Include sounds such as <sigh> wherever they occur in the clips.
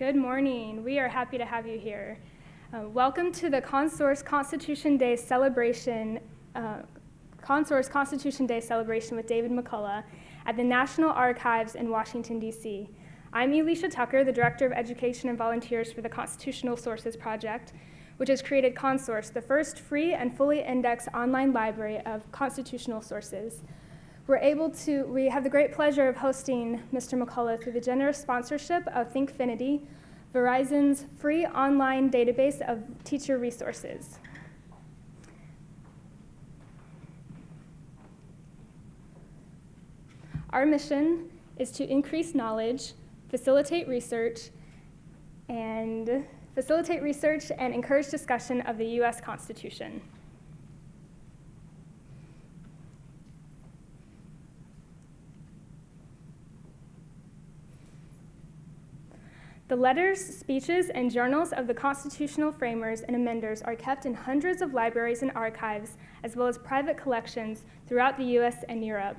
Good morning. We are happy to have you here. Uh, welcome to the Consource Constitution Day celebration, uh, Consource Constitution Day celebration with David McCullough at the National Archives in Washington, D.C. I'm Elisha Tucker, the Director of Education and Volunteers for the Constitutional Sources Project, which has created Consource, the first free and fully indexed online library of constitutional sources. We're able to, we have the great pleasure of hosting Mr. McCullough through the generous sponsorship of ThinkFinity, Verizon's free online database of teacher resources. Our mission is to increase knowledge, facilitate research, and facilitate research and encourage discussion of the U.S. Constitution. The letters, speeches, and journals of the constitutional framers and amenders are kept in hundreds of libraries and archives, as well as private collections throughout the US and Europe.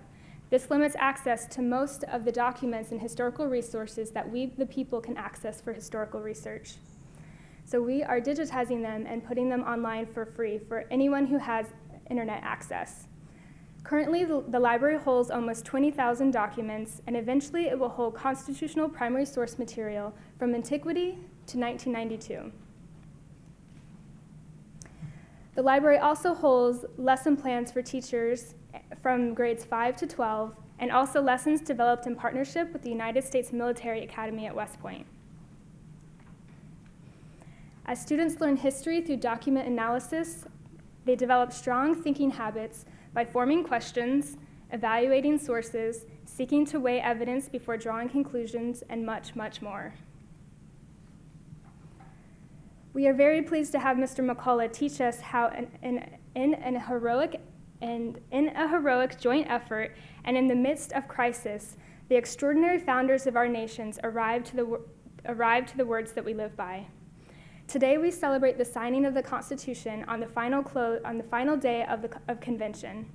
This limits access to most of the documents and historical resources that we, the people, can access for historical research. So we are digitizing them and putting them online for free for anyone who has internet access. Currently, the, library holds almost 20,000 documents, and eventually it will hold constitutional primary source material from antiquity to 1992. The library also holds lesson plans for teachers eh, from grades 5 to 12, and also lessons developed in partnership with the United States Military Academy at West Point. As students learn history through document analysis, they develop strong thinking habits by forming questions, evaluating sources, seeking to weigh evidence before drawing conclusions, and much, much more. We are very pleased to have Mr. McCullough teach us how in, an heroic and in a heroic joint effort and in the midst of crisis, the extraordinary founders of our nations arrived to the, arrived to the words that we live by. Today we celebrate the signing of the Constitution on the final, on the final day of, the, of convention.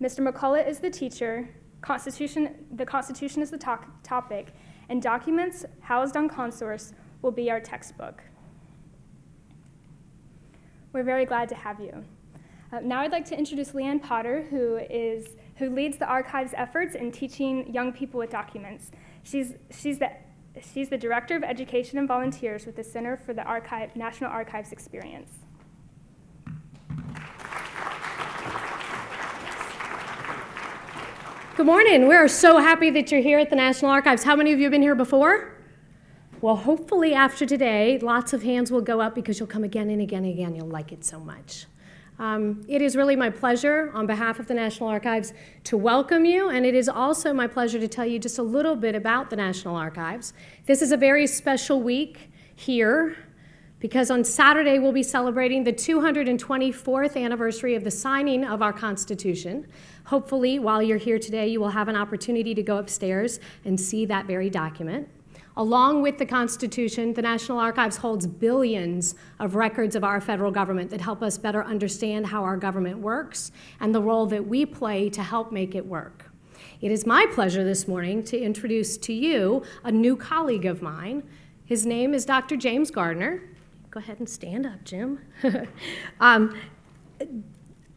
Mr. McCullough is the teacher, Constitution, the Constitution is the to topic, and documents housed on Consource will be our textbook. We're very glad to have you. Uh, now I'd like to introduce Lee Ann Potter, who, is, who leads the archive's efforts in teaching young people with documents. She's, she's the She's the Director of Education and Volunteers with the Center for the Archive, National Archives Experience. Good morning. We're so happy that you're here at the National Archives. How many of you have been here before? Well, hopefully after today, lots of hands will go up because you'll come again and again and again. You'll like it so much. Um, it is really my pleasure on behalf of the National Archives to welcome you, and it is also my pleasure to tell you just a little bit about the National Archives. This is a very special week here because on Saturday we'll be celebrating the 224th anniversary of the signing of our Constitution. Hopefully, while you're here today, you will have an opportunity to go upstairs and see that very document. Along with the Constitution, the National Archives holds billions of records of our federal government that help us better understand how our government works and the role that we play to help make it work. It is my pleasure this morning to introduce to you a new colleague of mine. His name is Dr. James Gardner. Go ahead and stand up, Jim. <laughs> um,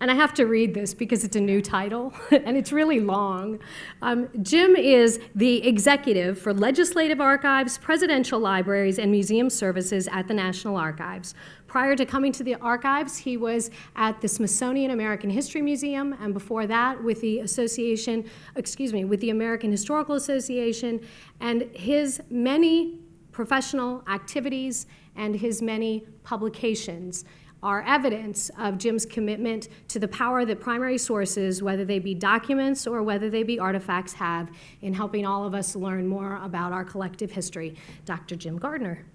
and I have to read this because it's a new title <laughs> and it's really long. Um, Jim is the executive for legislative archives, presidential libraries, and museum services at the National Archives. Prior to coming to the archives, he was at the Smithsonian American History Museum, and before that with the association, excuse me, with the American Historical Association, and his many professional activities and his many publications are evidence of Jim's commitment to the power that primary sources, whether they be documents or whether they be artifacts, have in helping all of us learn more about our collective history. Dr. Jim Gardner.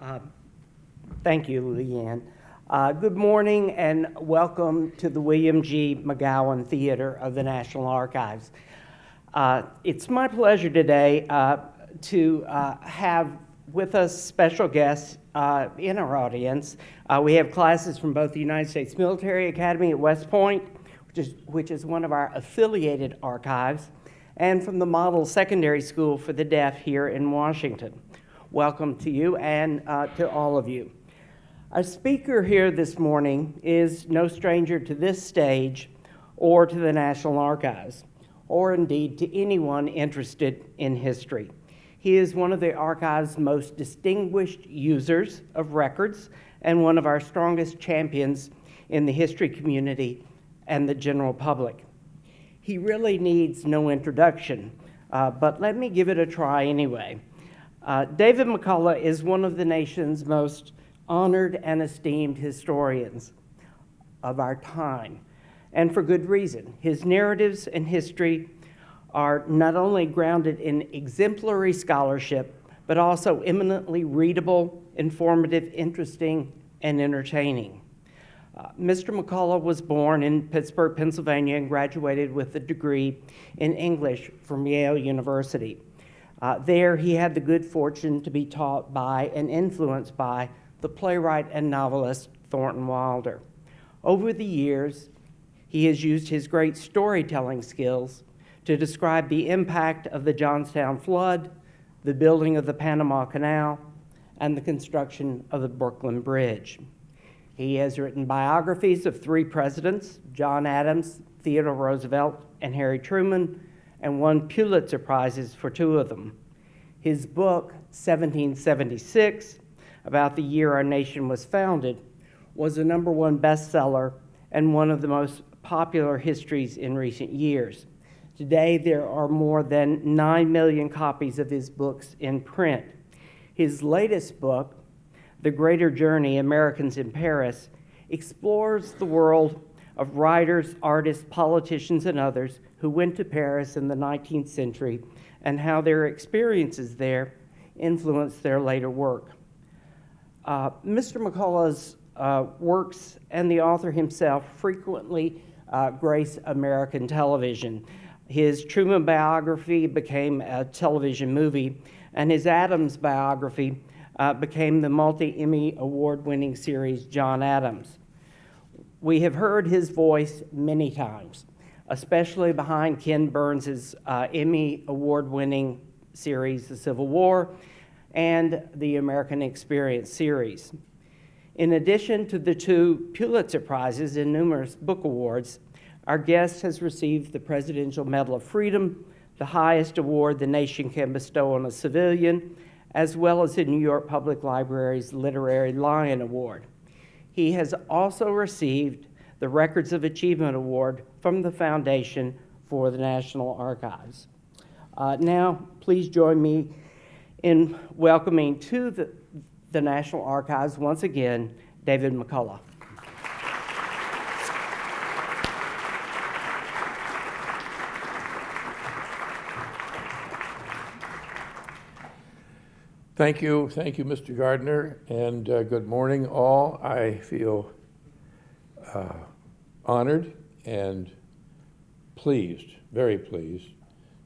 Uh, thank you, Leanne. Uh, good morning and welcome to the William G. McGowan Theater of the National Archives. Uh, it's my pleasure today uh, to uh, have with us special guests uh, in our audience. Uh, we have classes from both the United States Military Academy at West Point, which is, which is one of our affiliated archives, and from the Model Secondary School for the Deaf here in Washington. Welcome to you and uh, to all of you. Our speaker here this morning is no stranger to this stage or to the National Archives, or indeed to anyone interested in history. He is one of the archive's most distinguished users of records and one of our strongest champions in the history community and the general public. He really needs no introduction, uh, but let me give it a try anyway. Uh, David McCullough is one of the nation's most honored and esteemed historians of our time, and for good reason. His narratives and history are not only grounded in exemplary scholarship, but also eminently readable, informative, interesting, and entertaining. Uh, Mr. McCullough was born in Pittsburgh, Pennsylvania, and graduated with a degree in English from Yale University. Uh, there, he had the good fortune to be taught by and influenced by the playwright and novelist Thornton Wilder. Over the years, he has used his great storytelling skills to describe the impact of the Johnstown flood, the building of the Panama Canal, and the construction of the Brooklyn Bridge. He has written biographies of three presidents John Adams, Theodore Roosevelt, and Harry Truman, and won Pulitzer Prizes for two of them. His book, 1776, about the year our nation was founded, was a number one bestseller and one of the most popular histories in recent years. Today, there are more than 9 million copies of his books in print. His latest book, The Greater Journey Americans in Paris, explores the world of writers, artists, politicians, and others who went to Paris in the 19th century and how their experiences there influenced their later work. Uh, Mr. McCullough's uh, works and the author himself frequently uh, grace American television. His Truman biography became a television movie, and his Adams biography uh, became the multi Emmy award winning series John Adams. We have heard his voice many times, especially behind Ken Burns' uh, Emmy award winning series, The Civil War, and the American Experience series. In addition to the two Pulitzer Prizes and numerous book awards, our guest has received the Presidential Medal of Freedom, the highest award the nation can bestow on a civilian, as well as the New York Public Library's Literary Lion Award. He has also received the Records of Achievement Award from the Foundation for the National Archives. Uh, now, please join me in welcoming to the, the National Archives once again David McCullough. Thank you, thank you, Mr. Gardner, and uh, good morning, all. I feel uh, honored and pleased, very pleased,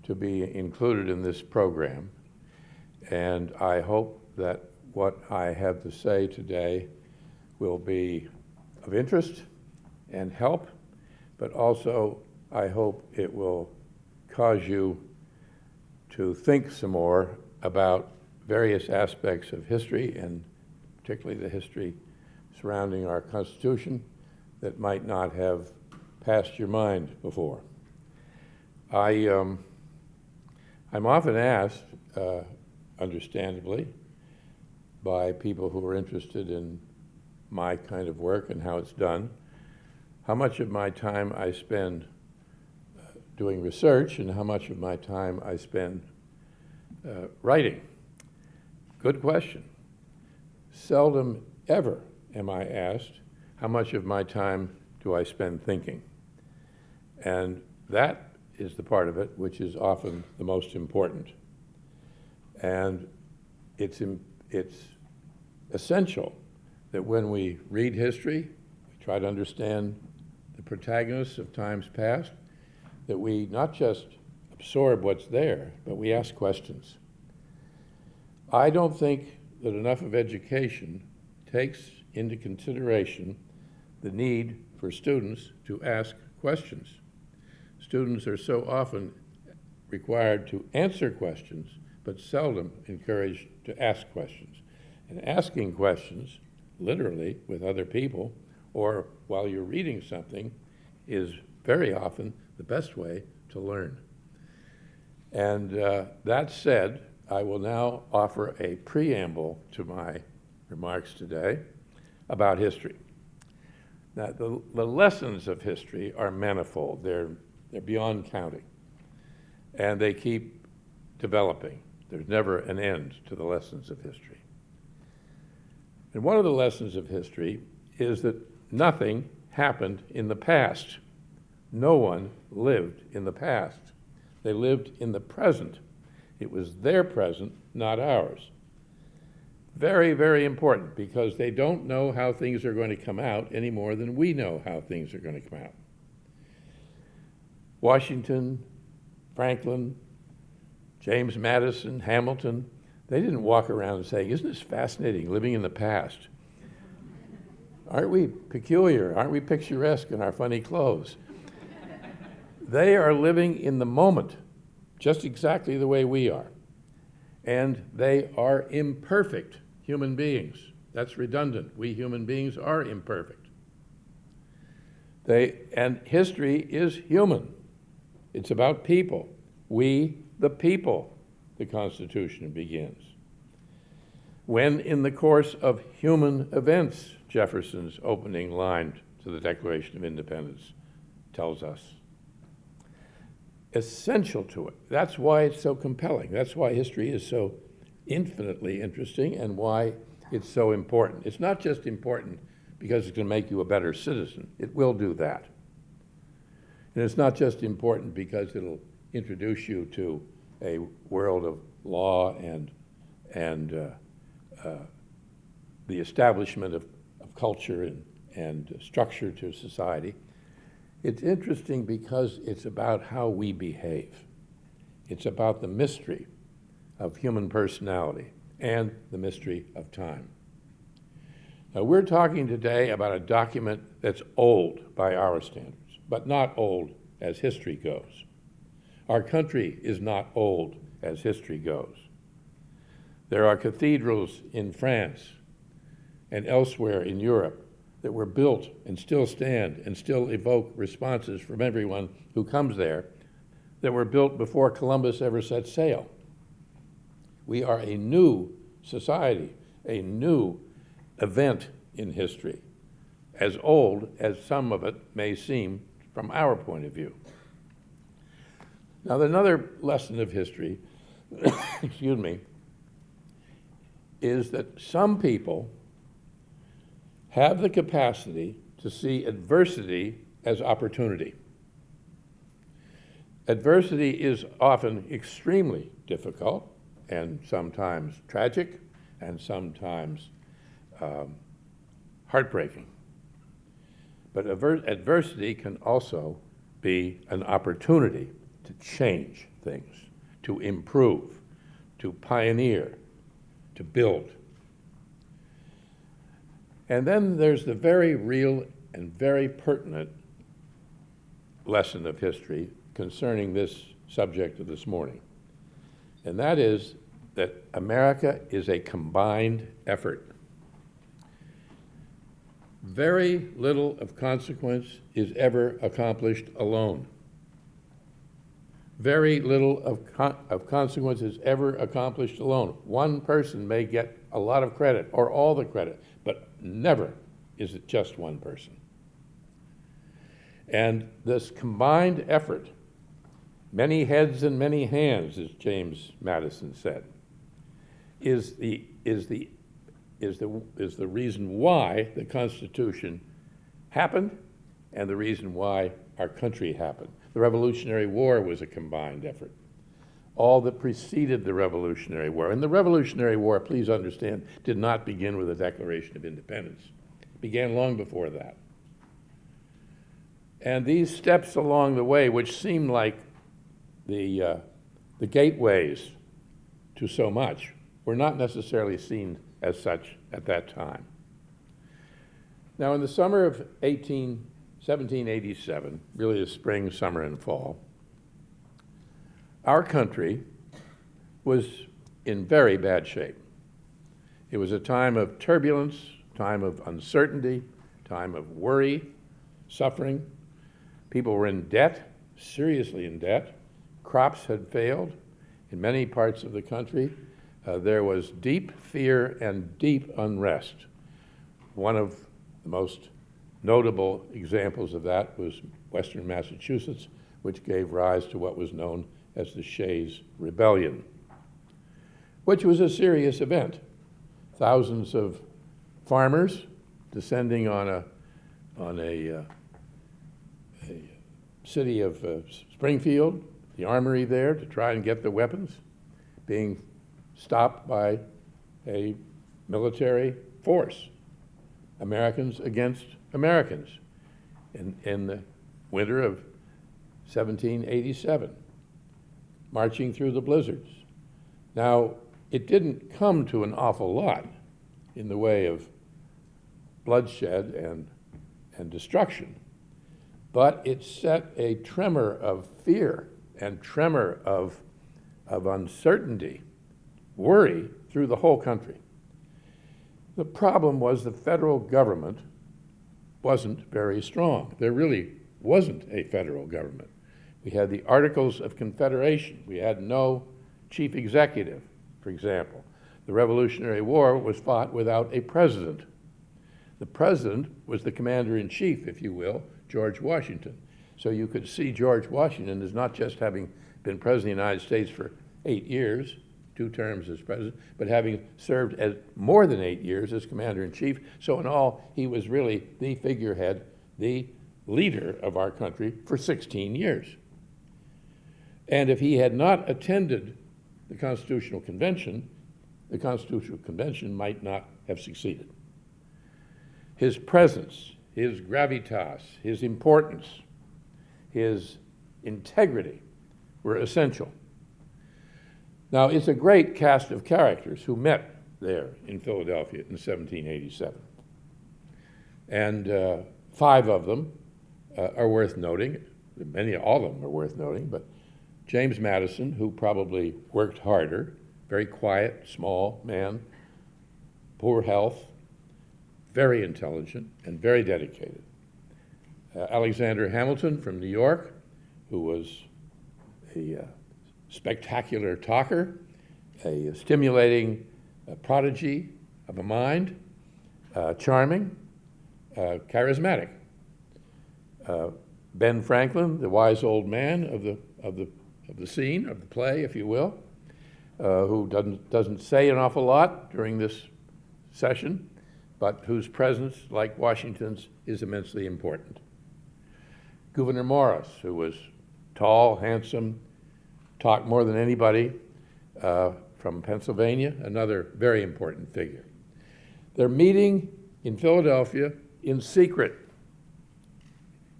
to be included in this program. And I hope that what I have to say today will be of interest and help, but also I hope it will cause you to think some more about various aspects of history, and particularly the history surrounding our Constitution, that might not have passed your mind before. I, um, I'm often asked, uh, understandably, by people who are interested in my kind of work and how it's done, how much of my time I spend uh, doing research and how much of my time I spend uh, writing. Good question. Seldom ever am I asked, how much of my time do I spend thinking? And that is the part of it which is often the most important. And it's, it's essential that when we read history, we try to understand the protagonists of times past, that we not just absorb what's there, but we ask questions. I don't think that enough of education takes into consideration the need for students to ask questions. Students are so often required to answer questions, but seldom encouraged to ask questions. And asking questions, literally with other people, or while you're reading something, is very often the best way to learn. And uh, that said, I will now offer a preamble to my remarks today about history. Now, the, the lessons of history are manifold. They're, they're beyond counting. And they keep developing. There's never an end to the lessons of history. And one of the lessons of history is that nothing happened in the past. No one lived in the past. They lived in the present. It was their present, not ours. Very, very important because they don't know how things are going to come out any more than we know how things are going to come out. Washington, Franklin, James Madison, Hamilton, they didn't walk around saying, Isn't this fascinating living in the past? Aren't we peculiar? Aren't we picturesque in our funny clothes? they are living in the moment, just exactly the way we are. And they are imperfect human beings. That's redundant. We human beings are imperfect. They, and history is human. It's about people. We, the people, the Constitution begins. When, in the course of human events, Jefferson's opening line to the Declaration of Independence tells us. Essential to it. That's why it's so compelling. That's why history is so infinitely interesting and why it's so important. It's not just important because it's going to make you a better citizen. It will do that. And it's not just important because it'll introduce you to a world of law and, and uh, uh, the establishment of, of culture and, and structure to society. It's interesting because it's about how we behave. It's about the mystery of human personality and the mystery of time. Now, we're talking today about a document that's old by our standards, but not old as history goes. Our country is not old as history goes. There are cathedrals in France and elsewhere in Europe that were built and still stand and still evoke responses from everyone who comes there that were built before Columbus ever set sail. We are a new society, a new event in history, as old as some of it may seem from our point of view. Now, another lesson of history, <coughs> excuse me, is that some people have the capacity to see adversity as opportunity. Adversity is often extremely difficult and sometimes tragic and sometimes um, heartbreaking. But adversity can also be an opportunity to change things, to improve, to pioneer, to build. And then there's the very real and very pertinent lesson of history concerning this subject of this morning. And that is that America is a combined effort. Very little of consequence is ever accomplished alone. Very little of, con of consequence is ever accomplished alone. One person may get a lot of credit or all the credit, never is it just one person. And this combined effort, many heads and many hands, as James Madison said, is the, is the, is the, is the reason why the Constitution happened and the reason why our country happened. The Revolutionary War was a combined effort. All that preceded the Revolutionary War. And the Revolutionary War, please understand, did not begin with the Declaration of Independence. It began long before that. And these steps along the way, which seem like the, uh, the gateways to so much, were not necessarily seen as such at that time. Now, in the summer of 18 1787, really the spring, summer, and fall, our country was in very bad shape. It was a time of turbulence, time of uncertainty, time of worry, suffering. People were in debt, seriously in debt. Crops had failed in many parts of the country. Uh, there was deep fear and deep unrest. One of the most notable examples of that was Western Massachusetts, which gave rise to what was known as the Shays Rebellion, which was a serious event. Thousands of farmers descending on a, on a, uh, a city of uh, Springfield, the armory there, to try and get the weapons, being stopped by a military force. Americans against Americans in, in the winter of 1787, marching through the blizzards. Now, it didn't come to an awful lot in the way of bloodshed and, and destruction, but it set a tremor of fear and tremor of, of uncertainty, worry through the whole country. The problem was the federal government wasn't very strong. There really wasn't a federal government. We had the Articles of Confederation. We had no chief executive, for example. The Revolutionary War was fought without a president. The president was the commander in chief, if you will, George Washington. So you could see George Washington as not just having been president of the United States for eight years, two terms as president, but having served as more than eight years as commander in chief. So in all, he was really the figurehead, the leader of our country for 16 years. And if he had not attended the Constitutional Convention, the Constitutional Convention might not have succeeded. His presence, his gravitas, his importance, his integrity were essential. Now, it's a great cast of characters who met there in Philadelphia in 1787. And uh, five of them uh, are worth noting. Many, all of them are worth noting, but James Madison, who probably worked harder, very quiet, small man, poor health, very intelligent, and very dedicated. Uh, Alexander Hamilton from New York, who was a uh, spectacular talker, a stimulating uh, prodigy of a mind, uh, charming, uh, charismatic. Uh, ben Franklin, the wise old man of the, of the, of the scene, of the play, if you will, uh, who doesn't, doesn't say an awful lot during this session, but whose presence, like Washington's, is immensely important. Gouverneur Morris, who was tall, handsome, talked more than anybody uh, from Pennsylvania, another very important figure. They're meeting in Philadelphia in secret,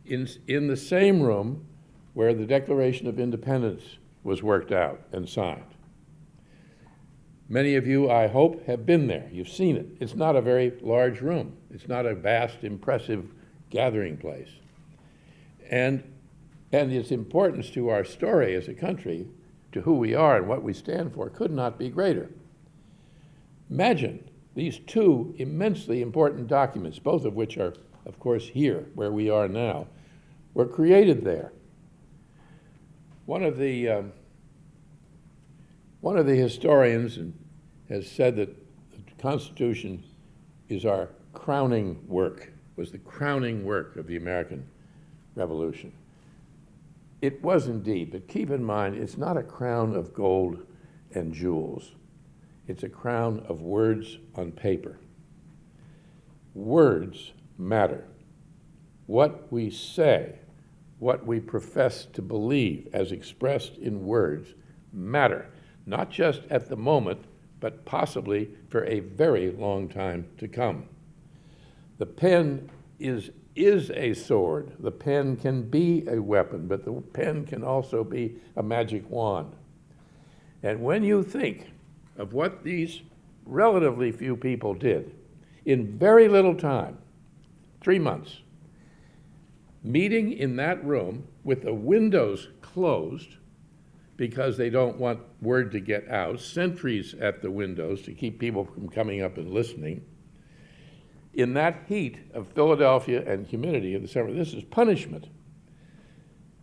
in, in the same room where the Declaration of Independence was worked out and signed. Many of you, I hope, have been there. You've seen it. It's not a very large room. It's not a vast, impressive gathering place. And and its importance to our story as a country, to who we are and what we stand for, could not be greater. Imagine these two immensely important documents, both of which are, of course, here, where we are now, were created there. One of the, um, one of the historians has said that the Constitution is our crowning work, was the crowning work of the American Revolution. It was indeed, but keep in mind, it's not a crown of gold and jewels. It's a crown of words on paper. Words matter. What we say, what we profess to believe as expressed in words matter, not just at the moment, but possibly for a very long time to come. The pen is is a sword. The pen can be a weapon, but the pen can also be a magic wand. And when you think of what these relatively few people did in very little time, three months, meeting in that room with the windows closed because they don't want word to get out, sentries at the windows to keep people from coming up and listening. In that heat of Philadelphia and humidity of the summer, this is punishment.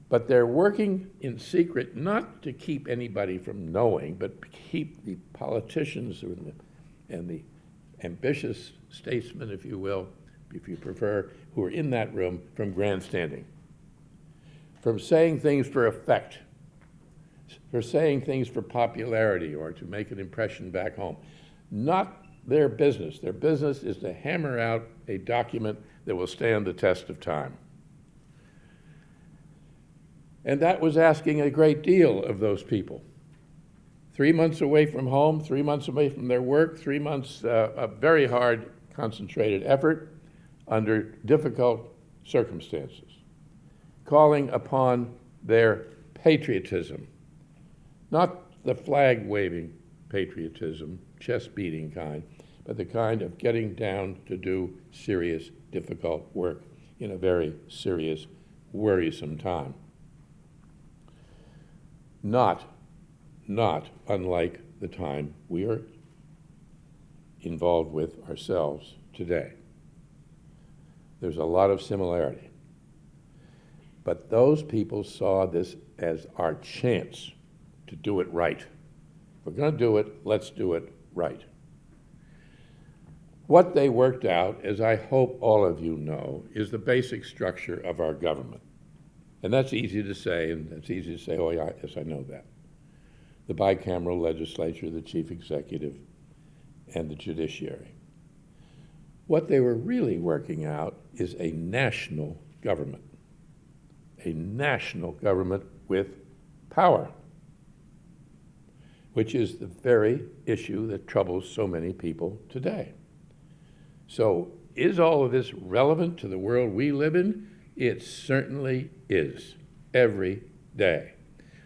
But they're working in secret not to keep anybody from knowing, but keep the politicians and the, and the ambitious statesmen, if you will, if you prefer, who are in that room from grandstanding, from saying things for effect, for saying things for popularity or to make an impression back home. Not their business. Their business is to hammer out a document that will stand the test of time. And that was asking a great deal of those people. Three months away from home, three months away from their work, three months uh, of very hard, concentrated effort under difficult circumstances, calling upon their patriotism, not the flag waving patriotism, chest beating kind, but the kind of getting down to do serious, difficult work in a very serious, worrisome time not, not unlike the time we are involved with ourselves today. There's a lot of similarity. But those people saw this as our chance to do it right. If we're going to do it, let's do it right. What they worked out, as I hope all of you know, is the basic structure of our government. And that's easy to say, and it's easy to say, oh, yeah, yes, I know that. The bicameral legislature, the chief executive, and the judiciary. What they were really working out is a national government, a national government with power, which is the very issue that troubles so many people today. So, is all of this relevant to the world we live in? It certainly is, every day.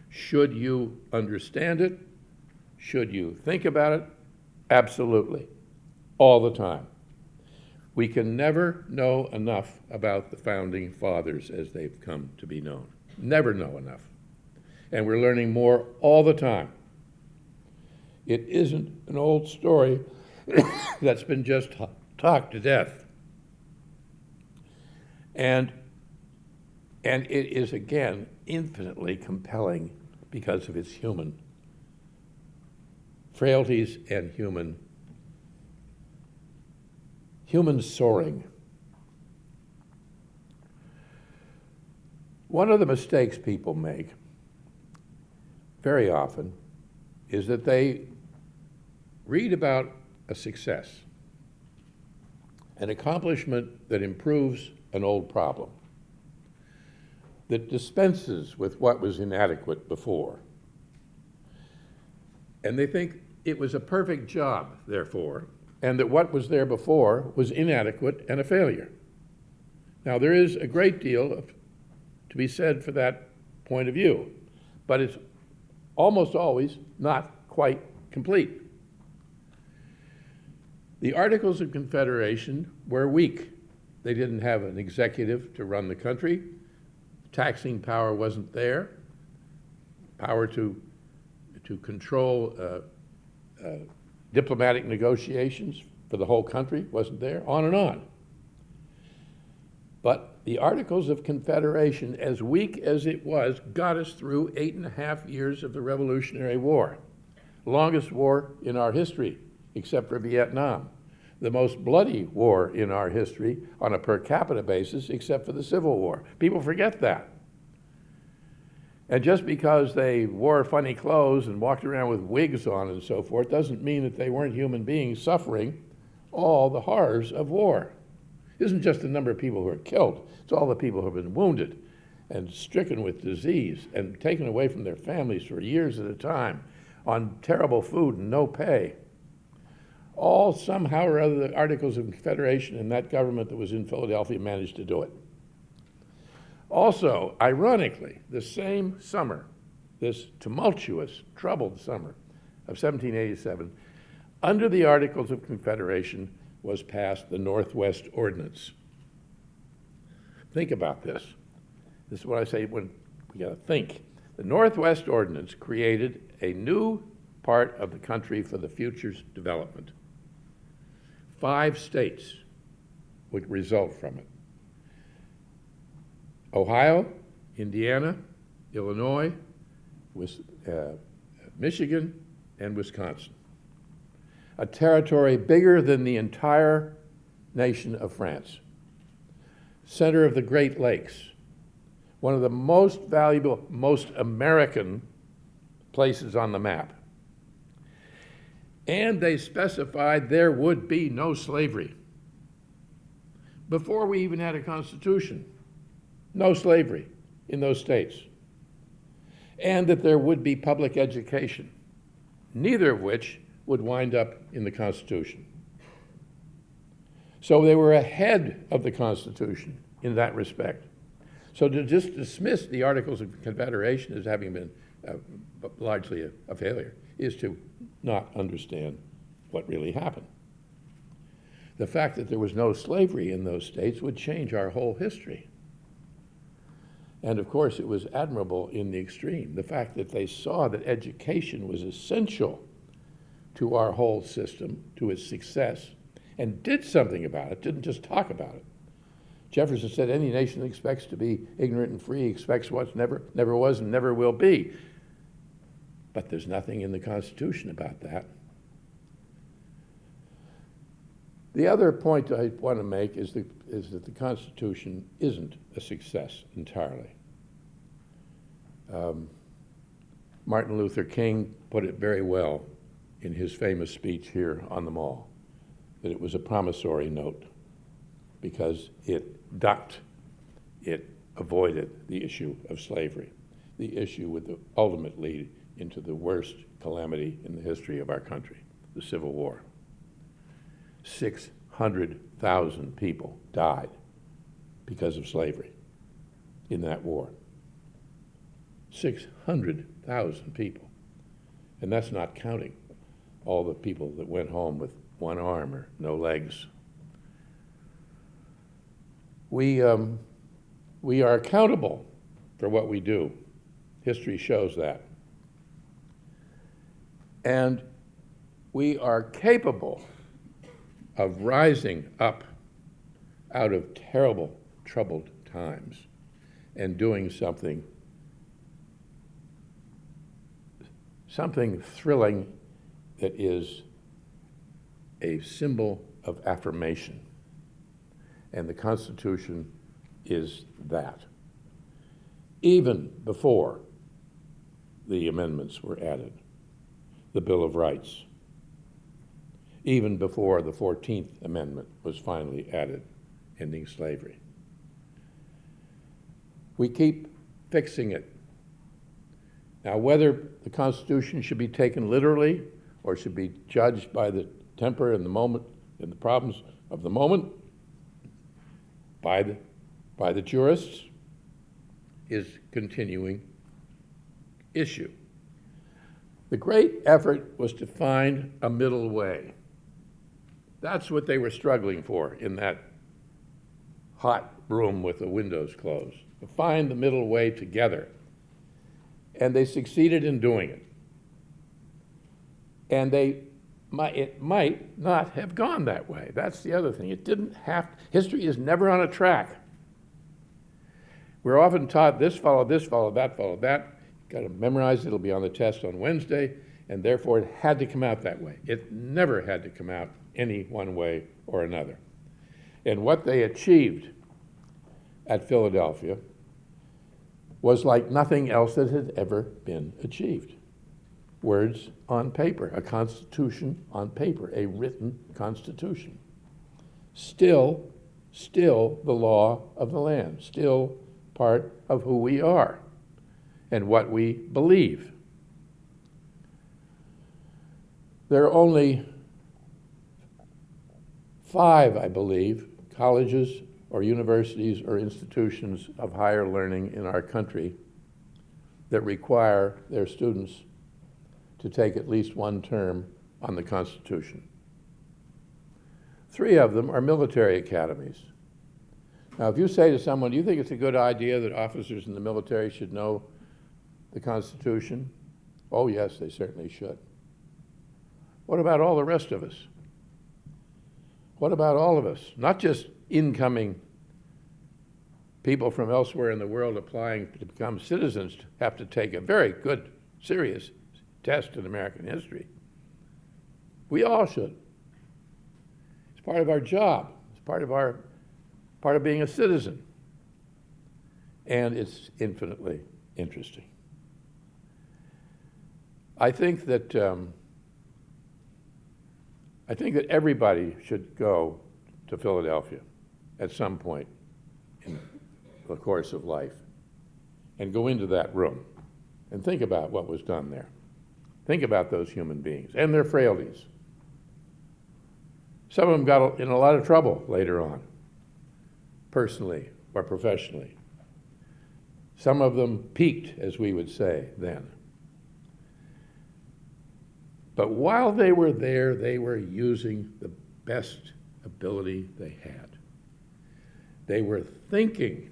Should you understand it? Should you think about it? Absolutely, all the time. We can never know enough about the founding fathers as they've come to be known. Never know enough. And we're learning more all the time. It isn't an old story <coughs> that's been just talked to death. And and it is, again, infinitely compelling because of its human frailties and human, human soaring. One of the mistakes people make very often is that they read about a success, an accomplishment that improves an old problem that dispenses with what was inadequate before. And they think it was a perfect job, therefore, and that what was there before was inadequate and a failure. Now, there is a great deal of, to be said for that point of view, but it's almost always not quite complete. The Articles of Confederation were weak. They didn't have an executive to run the country taxing power wasn't there, power to, to control uh, uh, diplomatic negotiations for the whole country wasn't there, on and on. But the Articles of Confederation, as weak as it was, got us through eight and a half years of the Revolutionary War, longest war in our history, except for Vietnam the most bloody war in our history on a per capita basis, except for the Civil War. People forget that. And just because they wore funny clothes and walked around with wigs on and so forth doesn't mean that they weren't human beings suffering all the horrors of war. It isn't just the number of people who are killed, it's all the people who have been wounded and stricken with disease and taken away from their families for years at a time on terrible food and no pay all somehow or other the Articles of Confederation and that government that was in Philadelphia managed to do it. Also, ironically, the same summer, this tumultuous, troubled summer of 1787, under the Articles of Confederation was passed the Northwest Ordinance. Think about this. this is what I say when we got to think. The Northwest Ordinance created a new part of the country for the future's development. Five states would result from it. Ohio, Indiana, Illinois, uh, Michigan, and Wisconsin. A territory bigger than the entire nation of France. Center of the Great Lakes. One of the most valuable, most American places on the map. And they specified there would be no slavery. Before we even had a constitution, no slavery in those states. And that there would be public education, neither of which would wind up in the Constitution. So they were ahead of the Constitution in that respect. So to just dismiss the Articles of Confederation as having been uh, largely a, a failure is to not understand what really happened. The fact that there was no slavery in those states would change our whole history. And of course, it was admirable in the extreme. The fact that they saw that education was essential to our whole system, to its success, and did something about it, didn't just talk about it. Jefferson said any nation that expects to be ignorant and free expects what's never, never was and never will be. But there's nothing in the Constitution about that. The other point I want to make is, the, is that the Constitution isn't a success entirely. Um, Martin Luther King put it very well in his famous speech here on the Mall that it was a promissory note because it ducked, it avoided the issue of slavery. The issue would ultimately lead into the worst calamity in the history of our country, the Civil War. 600,000 people died because of slavery in that war. 600,000 people. And that's not counting all the people that went home with one arm or no legs. We, um, we are accountable for what we do. History shows that. And we are capable of rising up out of terrible, troubled times and doing something, something thrilling that is a symbol of affirmation. And the Constitution is that. Even before the amendments were added, the Bill of Rights, even before the 14th Amendment was finally added, ending slavery. We keep fixing it. Now, whether the Constitution should be taken literally or should be judged by the temper and the moment and the problems of the moment by the, by the jurists is continuing issue. The great effort was to find a middle way. That's what they were struggling for in that hot room with the windows closed, to find the middle way together. And they succeeded in doing it. And they it might not have gone that way. That's the other thing. It didn't have, history is never on a track. We're often taught this followed this, followed that, followed that. Got to memorize it, it'll be on the test on Wednesday, and therefore it had to come out that way. It never had to come out any one way or another. And what they achieved at Philadelphia was like nothing else that had ever been achieved words on paper, a constitution on paper, a written constitution. Still, still the law of the land, still part of who we are and what we believe. There are only five, I believe, colleges or universities or institutions of higher learning in our country that require their students to take at least one term on the Constitution. Three of them are military academies. Now, if you say to someone, do you think it's a good idea that officers in the military should know the Constitution? Oh, yes, they certainly should. What about all the rest of us? What about all of us? Not just incoming people from elsewhere in the world applying to become citizens have to take a very good, serious test in American history. We all should. It's part of our job. It's part of our part of being a citizen. And it's infinitely interesting. I think that um, I think that everybody should go to Philadelphia at some point in the course of life and go into that room and think about what was done there. Think about those human beings and their frailties. Some of them got in a lot of trouble later on, personally or professionally. Some of them peaked, as we would say then. But while they were there, they were using the best ability they had. They were thinking.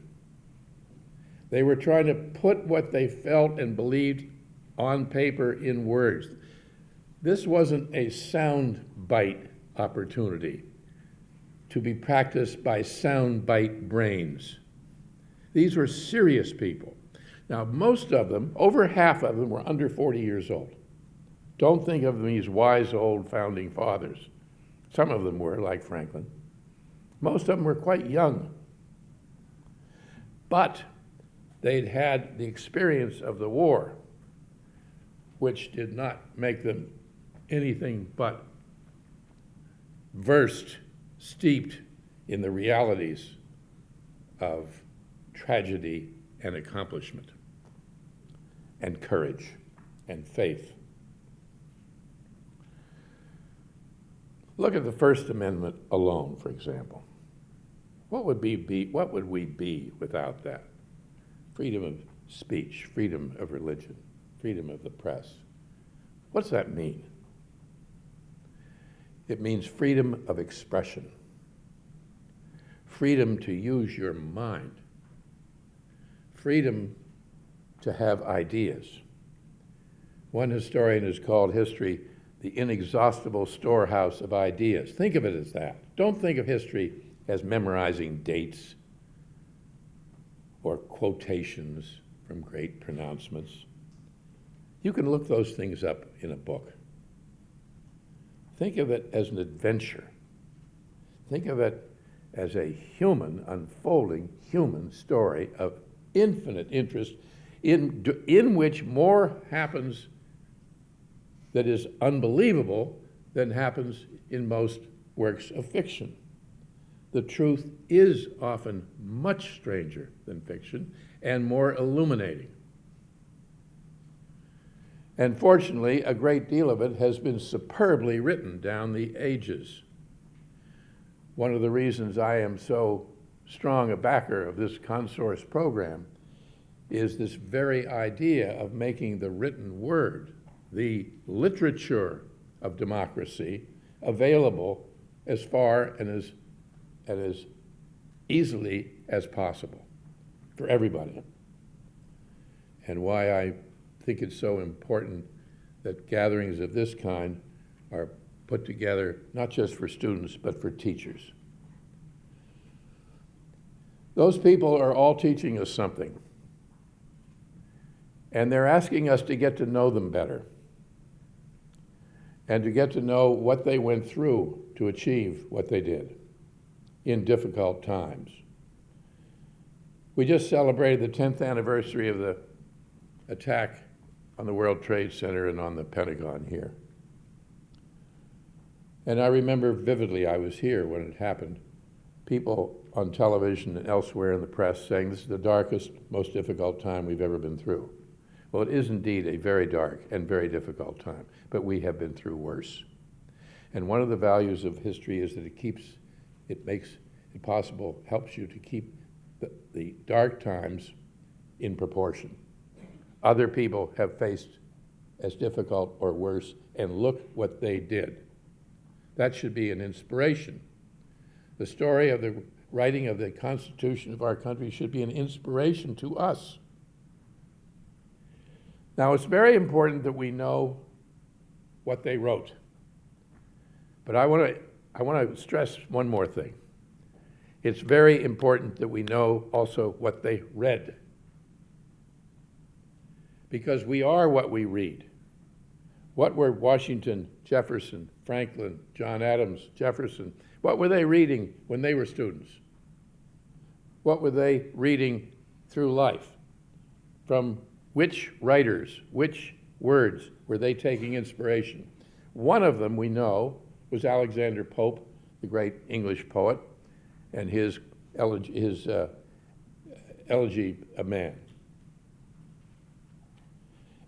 They were trying to put what they felt and believed on paper in words. This wasn't a sound bite opportunity to be practiced by sound bite brains. These were serious people. Now, most of them, over half of them, were under 40 years old. Don't think of them as wise old founding fathers. Some of them were, like Franklin. Most of them were quite young. But they'd had the experience of the war, which did not make them anything but versed, steeped in the realities of tragedy and accomplishment, and courage and faith. Look at the First Amendment alone, for example. What would, be, be, what would we be without that? Freedom of speech, freedom of religion, freedom of the press. What's that mean? It means freedom of expression, freedom to use your mind, freedom to have ideas. One historian has called history the inexhaustible storehouse of ideas. Think of it as that. Don't think of history as memorizing dates or quotations from great pronouncements. You can look those things up in a book. Think of it as an adventure. Think of it as a human, unfolding human story of infinite interest in, in which more happens that is unbelievable than happens in most works of fiction. The truth is often much stranger than fiction and more illuminating. And fortunately, a great deal of it has been superbly written down the ages. One of the reasons I am so strong a backer of this Consource program is this very idea of making the written word, the literature of democracy, available as far and as, and as easily as possible for everybody. And why I think it's so important that gatherings of this kind are put together not just for students, but for teachers. Those people are all teaching us something. And they're asking us to get to know them better and to get to know what they went through to achieve what they did in difficult times. We just celebrated the 10th anniversary of the attack on the World Trade Center and on the Pentagon here. And I remember vividly, I was here when it happened, people on television and elsewhere in the press saying this is the darkest, most difficult time we've ever been through. Well, it is indeed a very dark and very difficult time, but we have been through worse. And one of the values of history is that it keeps, it makes it possible, helps you to keep the, the dark times in proportion. Other people have faced as difficult or worse, and look what they did. That should be an inspiration. The story of the writing of the Constitution of our country should be an inspiration to us. Now, it's very important that we know what they wrote. But I want to I want to stress one more thing. It's very important that we know also what they read. Because we are what we read. What were Washington, Jefferson, Franklin, John Adams, Jefferson, what were they reading when they were students? What were they reading through life? From which writers, which words were they taking inspiration? One of them we know was Alexander Pope, the great English poet, and his elegy, his, uh, elegy a man.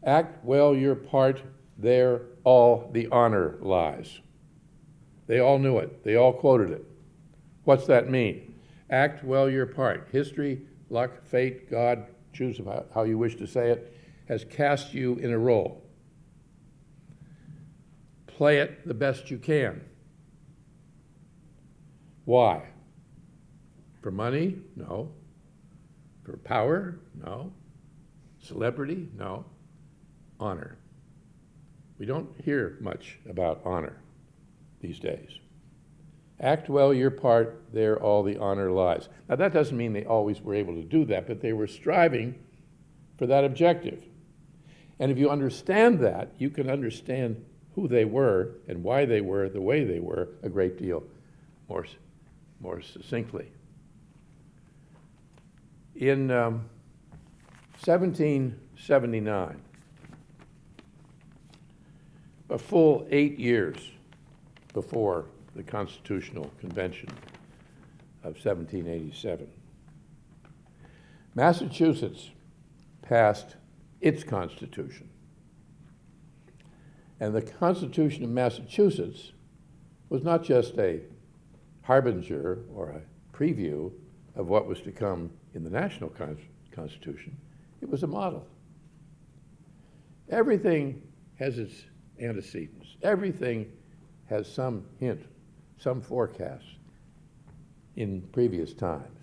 Act well your part, there all the honor lies. They all knew it, they all quoted it. What's that mean? Act well your part. History, luck, fate, God, choose how you wish to say it, has cast you in a role. Play it the best you can. Why? For money? No. For power? No. Celebrity? No. Honor. We don't hear much about honor these days. Act well your part, there all the honor lies. Now, that doesn't mean they always were able to do that, but they were striving for that objective. And if you understand that, you can understand who they were and why they were the way they were a great deal more, more succinctly. In um, 1779, a full eight years before the Constitutional Convention of 1787. Massachusetts passed its Constitution. And the Constitution of Massachusetts was not just a harbinger or a preview of what was to come in the national con Constitution, it was a model. Everything has its antecedents, everything has some hint some forecasts in previous times.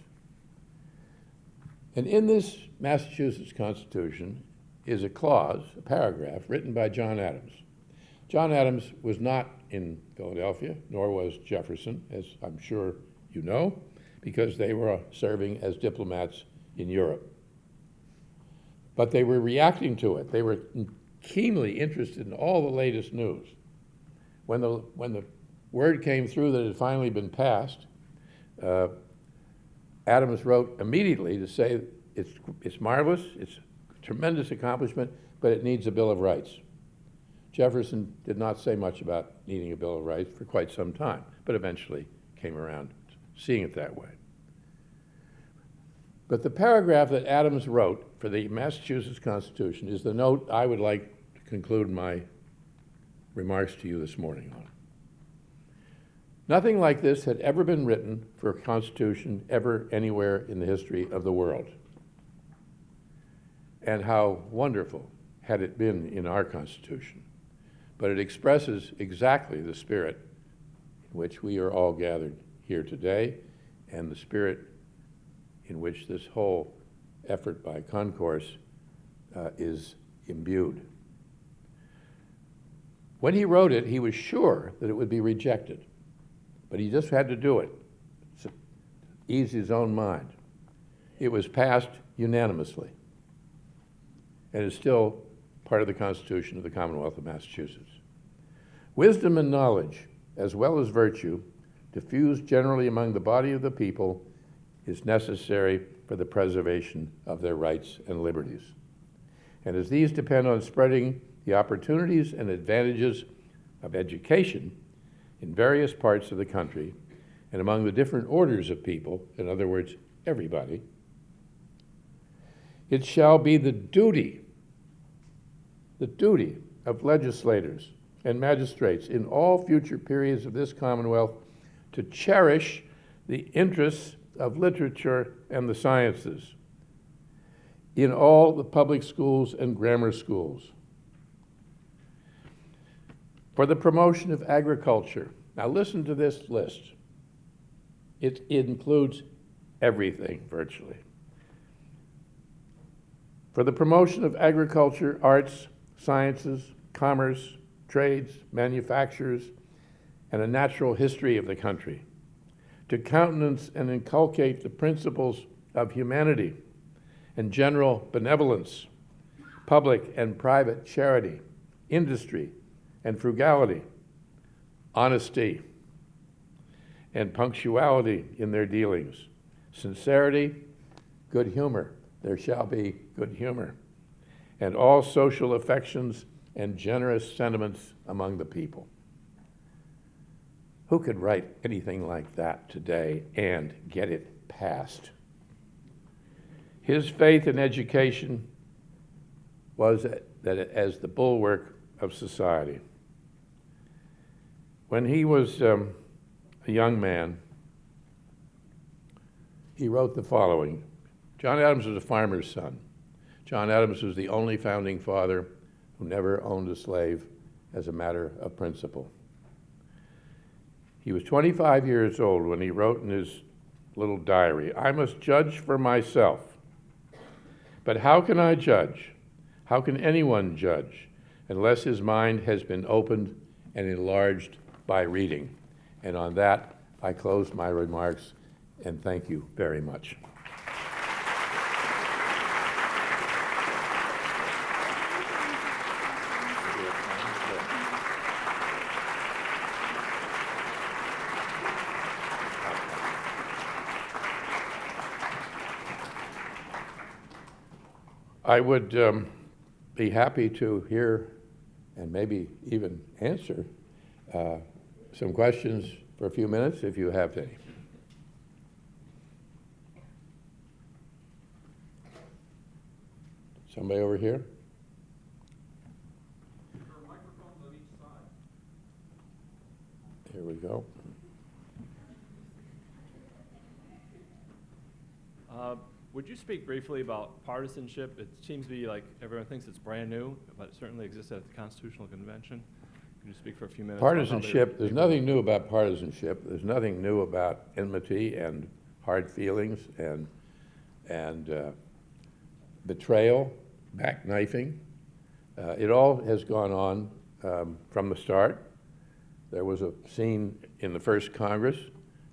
And in this Massachusetts Constitution is a clause, a paragraph, written by John Adams. John Adams was not in Philadelphia, nor was Jefferson, as I'm sure you know, because they were uh, serving as diplomats in Europe. But they were reacting to it. They were keenly interested in all the latest news. When the, when the word came through that it had finally been passed, uh, Adams wrote immediately to say it's, it's marvelous, it's a tremendous accomplishment, but it needs a Bill of Rights. Jefferson did not say much about needing a Bill of Rights for quite some time, but eventually came around seeing it that way. But the paragraph that Adams wrote for the Massachusetts Constitution is the note I would like to conclude my remarks to you this morning on. Nothing like this had ever been written for a constitution ever anywhere in the history of the world. And how wonderful had it been in our Constitution. But it expresses exactly the spirit in which we are all gathered here today and the spirit in which this whole effort by ConSource uh, is imbued. When he wrote it, he was sure that it would be rejected. But he just had to do it to ease his own mind. It was passed unanimously and is still part of the Constitution of the Commonwealth of Massachusetts. Wisdom and knowledge, as well as virtue, diffused generally among the body of the people, is necessary for the preservation of their rights and liberties. And as these depend on spreading the opportunities and advantages of education, in various parts of the country and among the different orders of people, in other words, everybody, it shall be the duty, the duty of legislators and magistrates in all future periods of this Commonwealth to cherish the interests of literature and the sciences in all the public schools and grammar schools for the promotion of agriculture. Now listen to this list. It, includes everything virtually. For the promotion of agriculture, arts, sciences, commerce, trades, manufactures, and a natural history of the country. To countenance and inculcate the principles of humanity and general benevolence, public and private charity, industry and frugality, honesty and punctuality in their dealings, sincerity, good humor, there shall be good humor, and all social affections and generous sentiments among the people. Who could write anything like that today and get it passed? His faith in education was that as the bulwark of society. When he was um, a young man, he wrote the following John Adams was a farmer's son. John Adams was the only founding father who never owned a slave as a matter of principle. He was 25 years old when he wrote in his little diary, I must judge for myself. But how can I judge? How can anyone judge unless his mind has been opened and enlarged by reading? And on that, I close my remarks and thank you very much. I would um, be happy to hear and maybe even answer uh, some questions for a few minutes if you have any. Somebody over here? Here we go. Uh, Would you speak briefly about partisanship? It seems to be like everyone thinks it's brand new, but it certainly existed at the Constitutional Convention. You speak for a few minutes? about how they- Partisanship, there's nothing new about partisanship. There's nothing new about enmity and hard feelings and, and uh, betrayal, backknifing. Uh, It all has gone on um, from the start. There was a scene in the first Congress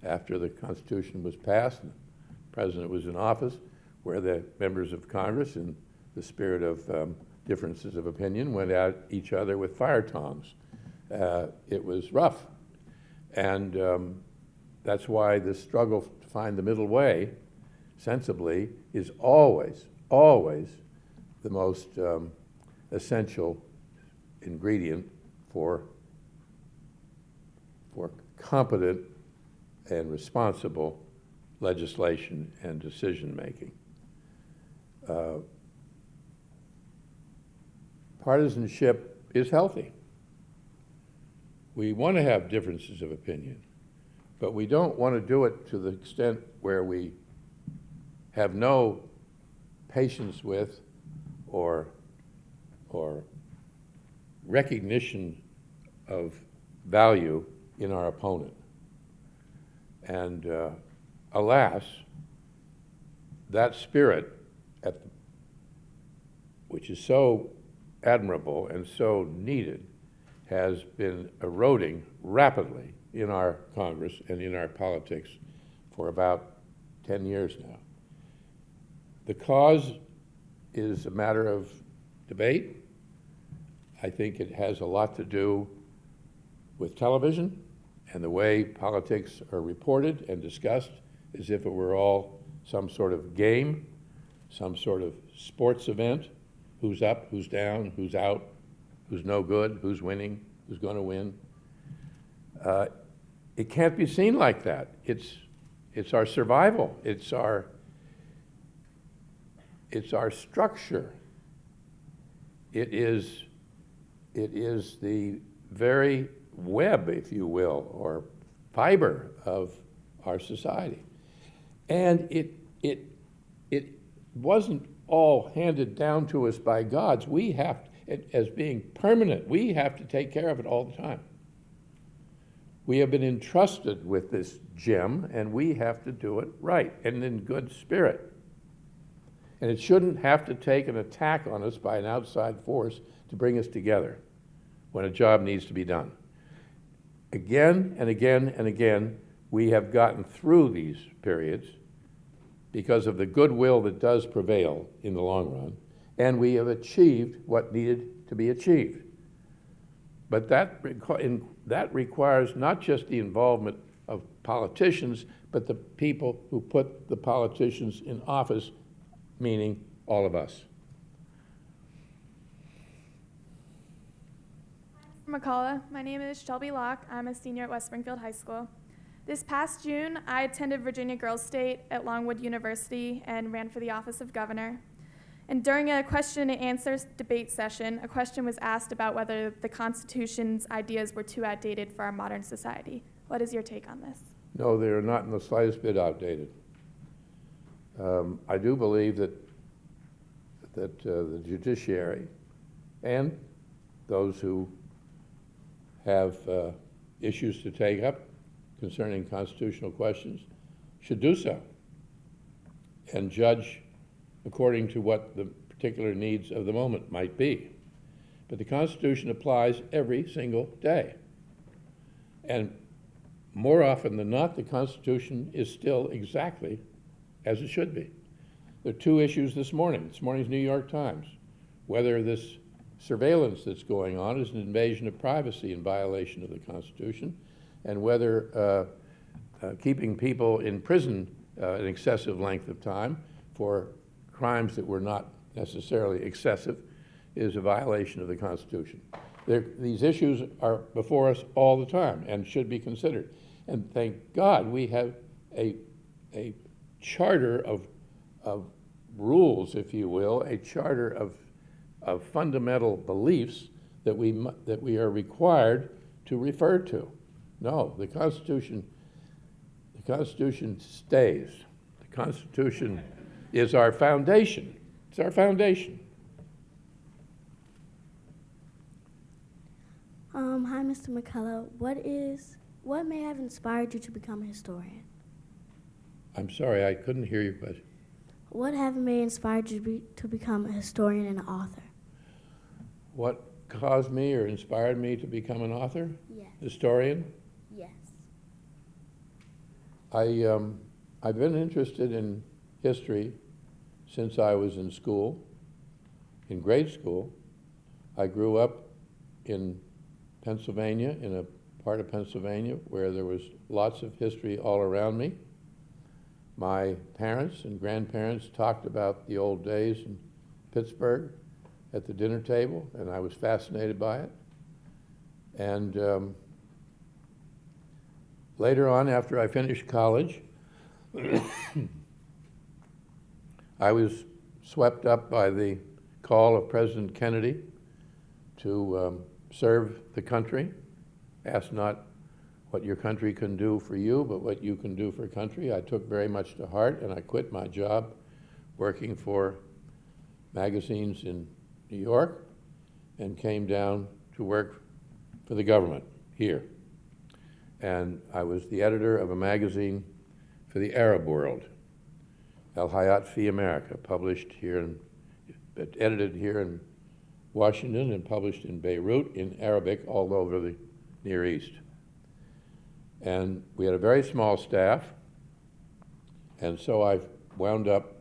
after the Constitution was passed, and the President was in office, where the members of Congress, in the spirit of um, differences of opinion, went at each other with fire tongs uh, it was rough. And um, that's why the struggle to find the middle way sensibly is always, always the most um, essential ingredient for, for competent and responsible legislation and decision making. Uh, partisanship is healthy. We want to have differences of opinion, but we don't want to do it to the extent where we have no patience with or, or recognition of value in our opponent. And uh, alas, that spirit, at the, which is so admirable and so needed, has been eroding rapidly in our Congress and in our politics for about 10 years now. The cause is a matter of debate. I think it has a lot to do with television and the way politics are reported and discussed as if it were all some sort of game, some sort of sports event, who's up, who's down, who's out, who's no good, who's winning, who's going to win. Uh, it can't be seen like that. It's, it's our survival. It's our, it's our structure. It is, it is the very web, if you will, or fiber of our society. And it, it, it wasn't all handed down to us by gods. We have, it, as being permanent, we have to take care of it all the time. We have been entrusted with this gem, and we have to do it right and in good spirit. And it shouldn't have to take an attack on us by an outside force to bring us together when a job needs to be done. Again and again and again, we have gotten through these periods because of the goodwill that does prevail in the long run, and we have achieved what needed to be achieved. But that, in- that requires not just the involvement of politicians, but the people who put the politicians in office, meaning all of us. McCullough. My name is Shelby Locke. I'm a senior at West Springfield High School. This past June, I attended Virginia Girls State at Longwood University and ran for the office of governor. And during a question and answers debate session, a question was asked about whether the Constitution's ideas were too outdated for our modern society. What is your take on this? No, they are not in the slightest bit outdated. Um, I do believe that, that uh, the judiciary and those who have uh, issues to take up concerning constitutional questions should do so and judge according to what the particular needs of the moment might be. But the Constitution applies every single day. And more often than not, the Constitution is still exactly as it should be. There are two issues this morning, this morning's New York Times, whether this surveillance that's going on is an invasion of privacy in violation of the Constitution, and whether uh, uh, keeping people in prison uh, an excessive length of time for crimes that were not necessarily excessive is a violation of the Constitution. There, these issues are before us all the time and should be considered. And thank God we have a, a charter of, of rules, if you will, a charter of, of fundamental beliefs that we, that we are required to refer to. No, the Constitution, the Constitution stays. The Constitution is our foundation. It's our foundation. Um, hi, Mr. McCullough. What is what may have inspired you to become a historian? I'm sorry, I couldn't hear your question. What have may inspired you to, be, to become a historian and an author? What caused me or inspired me to become an author, Yes. historian? Yes. I, um, I've been interested in history since I was in school, in grade school. I grew up in Pennsylvania, in a part of Pennsylvania where there was lots of history all around me. My parents and grandparents talked about the old days in Pittsburgh at the dinner table, and I was fascinated by it. And um, later on, after I finished college, <coughs> <coughs> I was swept up by the call of President Kennedy to um, serve the country. Ask not what your country can do for you, but what you can do for country. I took very much to heart, and I quit my job working for magazines in New York and came down to work for the government here. And I was the editor of a magazine for the Arab world, El Hayat Fi America, published here in, edited here in Washington and published in Beirut in Arabic all over the Near East. And we had a very small staff, and so I wound up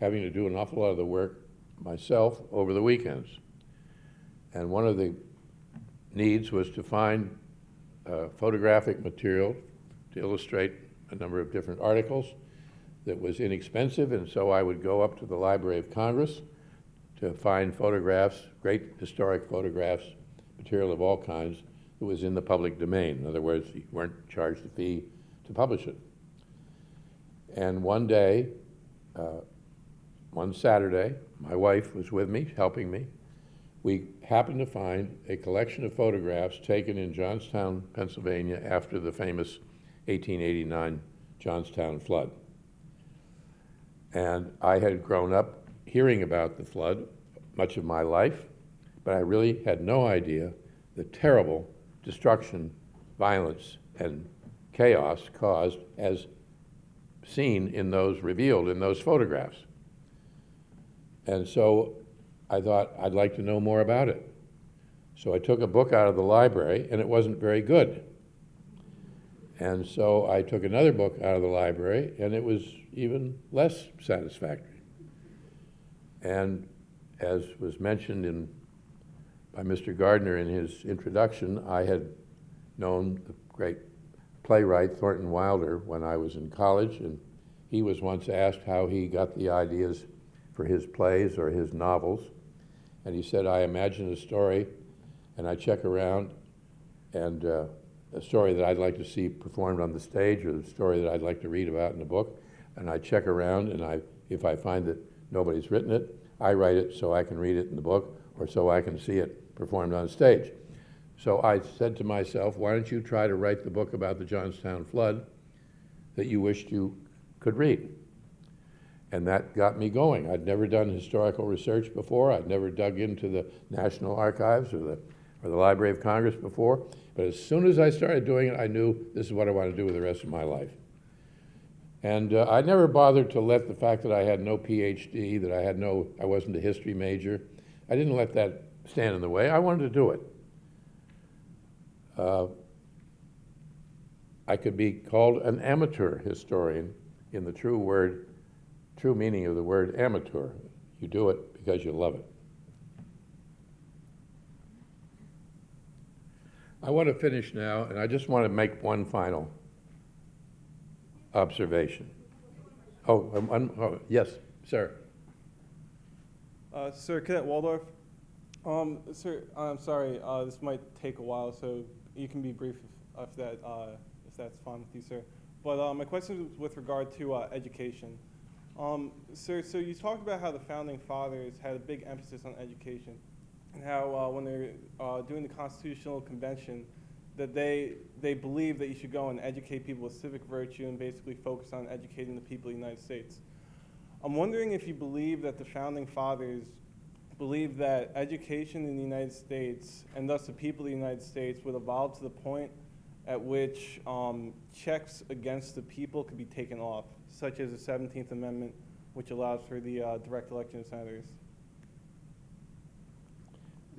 having to do an awful lot of the work myself over the weekends. And one of the needs was to find uh, photographic material to illustrate a number of different articles that was inexpensive, and so I would go up to the Library of Congress to find photographs, great historic photographs, material of all kinds that was in the public domain. In other words, you weren't charged a fee to publish it. And one day, uh, one Saturday, my wife was with me, helping me. We happened to find a collection of photographs taken in Johnstown, Pennsylvania after the famous 1889 Johnstown flood. And I had grown up hearing about the flood much of my life, but I really had no idea the terrible destruction, violence and chaos caused as seen in those, revealed in those photographs. And so I thought I'd like to know more about it. So I took a book out of the library, and it wasn't very good. And so I took another book out of the library, and it was even less satisfactory. And as was mentioned in, by Mr. Gardner in his introduction, I had known the great playwright Thornton Wilder when I was in college, and he was once asked how he got the ideas for his plays or his novels. And he said, I imagine a story, and I check around, and uh, a story that I'd like to see performed on the stage, or the story that I'd like to read about in a book, and I check around, and I, if I find that nobody's written it, I write it so I can read it in the book, or so I can see it performed on stage. So I said to myself, why don't you try to write the book about the Johnstown flood that you wished you could read? And that got me going. I'd never done historical research before. I'd never dug into the National Archives or the, or the Library of Congress before. But as soon as I started doing it, I knew this is what I want to do with the rest of my life. And uh, I never bothered to let the fact that I had no PhD, that I had no, I wasn't a history major, I didn't let that stand in the way. I wanted to do it. Uh, I could be called an amateur historian in the true word, true meaning of the word amateur. You do it because you love it. I want to finish now, and I just want to make one final observation. Oh, um, um, oh, yes, sir. Uh, Sir Cadet Waldorf, um, sir, I'm sorry, uh, this might take a while, so you can be brief if, if that, uh, if that's fine with you, sir. But uh, my question is with regard to uh, education. Um, sir, so you talked about how the founding fathers had a big emphasis on education, and how uh, when they're uh, doing the Constitutional Convention, that they they believe that you should go and educate people with civic virtue and basically focus on educating the people of the United States. I'm wondering if you believe that the founding fathers believe that education in the United States and thus the people of the United States would evolve to the point at which um, checks against the people could be taken off, such as the 17th Amendment, which allows for the uh, direct election of senators.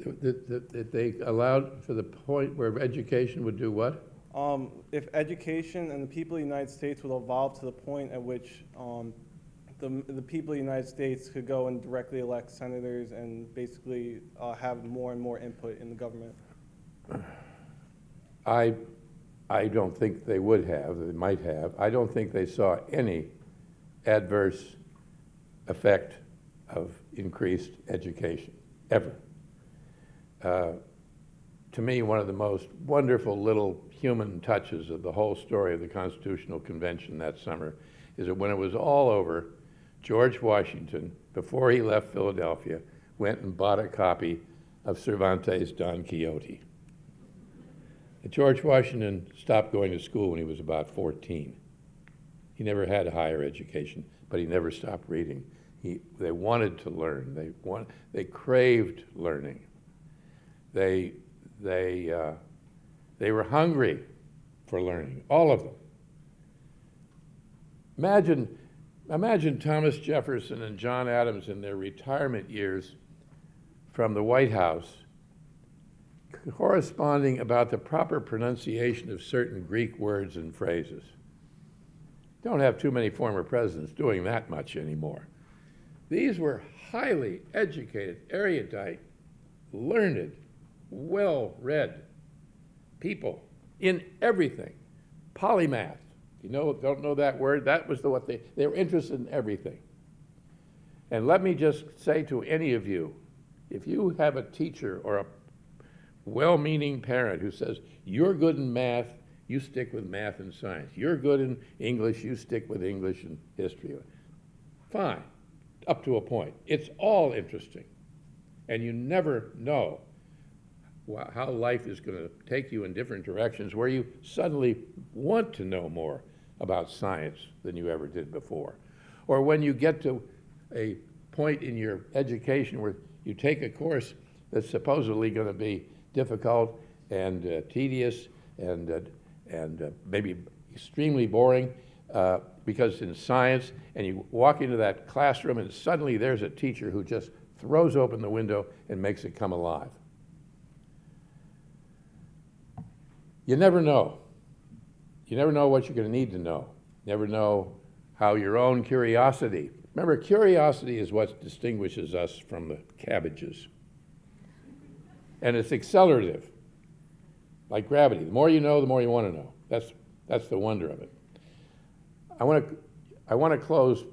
That, that, that they allowed for the point where education would do what? Um, if education and the people of the United States would evolve to the point at which um, the, the people of the United States could go and directly elect senators and basically uh, have more and more input in the government. I, I don't think they would have, they might have. I don't think they saw any adverse effect of increased education, ever. Uh, to me, one of the most wonderful little human touches of the whole story of the Constitutional Convention that summer is that when it was all over, George Washington, before he left Philadelphia, went and bought a copy of Cervantes' Don Quixote. George Washington stopped going to school when he was about 14. He never had a higher education, but he never stopped reading. He, they wanted to learn. They, want, they craved learning. They, they, uh, they were hungry for learning, all of them. Imagine, imagine Thomas Jefferson and John Adams in their retirement years from the White House corresponding about the proper pronunciation of certain Greek words and phrases. Don't have too many former presidents doing that much anymore. These were highly educated, erudite, learned, well read people in everything. Polymath. You know, don't know that word? That was the what they they were interested in everything. And let me just say to any of you, if you have a teacher or a well-meaning parent who says, you're good in math, you stick with math and science. You're good in English, you stick with English and history. Fine, up to a point. It's all interesting. And you never know how life is going to take you in different directions where you suddenly want to know more about science than you ever did before. Or when you get to a point in your education where you take a course that's supposedly going to be difficult and uh, tedious and, uh, and uh, maybe extremely boring, uh, because in science, and you walk into that classroom and suddenly there's a teacher who just throws open the window and makes it come alive. You never know. You never know what you're going to need to know. Never know how your own curiosity. Remember, curiosity is what distinguishes us from the cabbages. And it's accelerative, like gravity. The more you know, the more you want to know. That's, that's the wonder of it. I want to, I want to close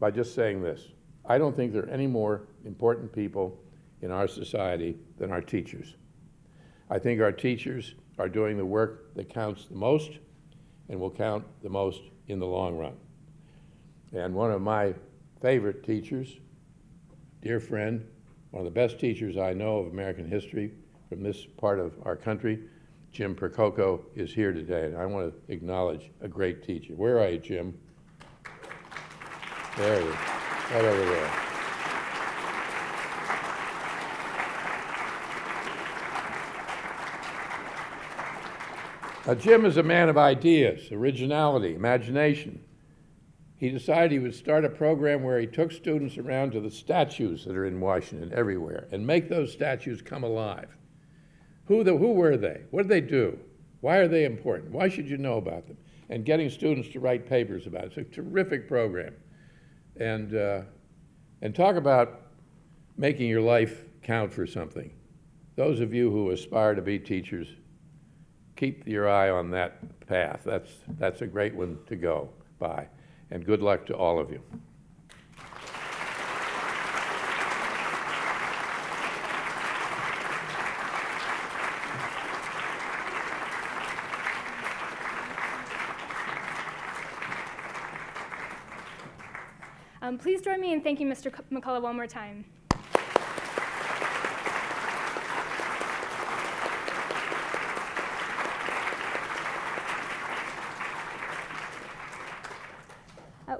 by just saying this. I don't think there are any more important people in our society than our teachers. I think our teachers are doing the work that counts the most and will count the most in the long run. And one of my favorite teachers, dear friend, one of the best teachers I know of American history from this part of our country, Jim Percoco, is here today, and I want to acknowledge a great teacher. Where are you, Jim? There he is, right over there. Now, Jim is a man of ideas, originality, imagination. He decided he would start a program where he took students around to the statues that are in Washington everywhere and make those statues come alive. Who, the, who were they? What did they do? Why are they important? Why should you know about them? And getting students to write papers about it. It's a terrific program. And, uh, and talk about making your life count for something. Those of you who aspire to be teachers, keep your eye on that path. That's, that's a great one to go by. And good luck to all of you. Um, please join me in thanking Mr. McCullough one more time.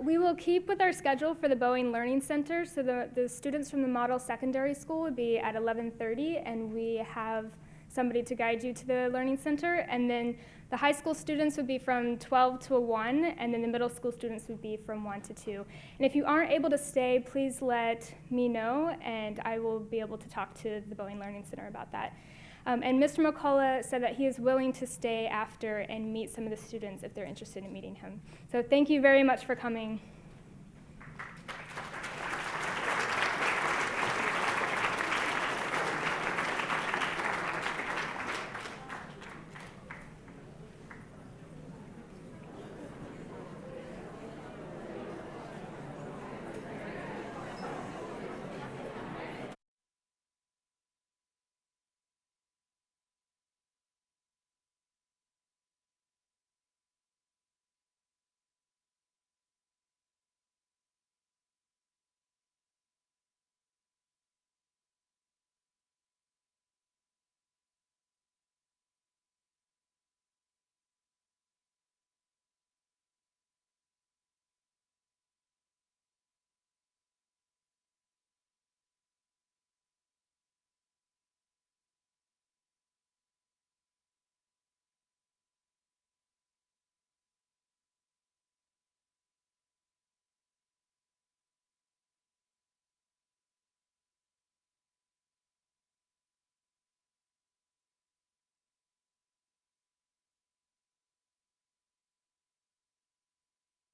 We will keep with our schedule for the Boeing Learning Center. So the, the students from the model secondary school would be at 11:30, and we have somebody to guide you to the learning center. And then the high school students would be from 12 to 1, and then the middle school students would be from 1 to 2. And if you aren't able to stay, please let me know, and I will be able to talk to the Boeing Learning Center about that. Um, and Mr. McCullough said that he is willing to stay after and meet some of the students if they're interested in meeting him. So thank you very much for coming.